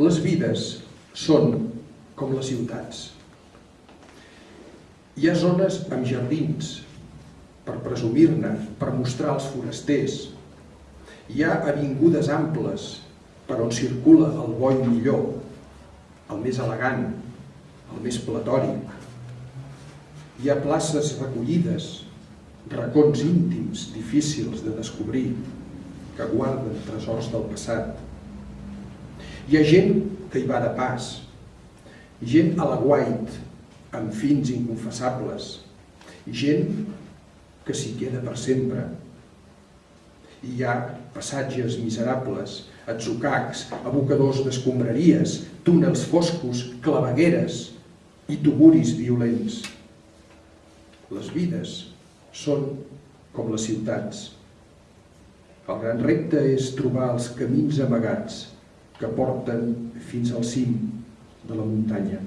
Les vides són com les ciutats. Hi ha zones amb jardins, per presumir-ne, per mostrar als forasters. Hi ha avingudes amples per on circula el bo i millor, el més elegant, el més platòric. Hi ha places recollides, racons íntims difícils de descobrir, que guarden tresors del passat. Hi ha gent que hi va de pas, gent a la guait, amb fins inconfessables, gent que s'hi queda per sempre. Hi ha passatges miserables, atzucacs, abocadors d'escombraries, túnels foscos, clavegueres i tuburis violents. Les vides són com les ciutats. El gran repte és trobar els camins amagats que porten fins al cim de la muntanya.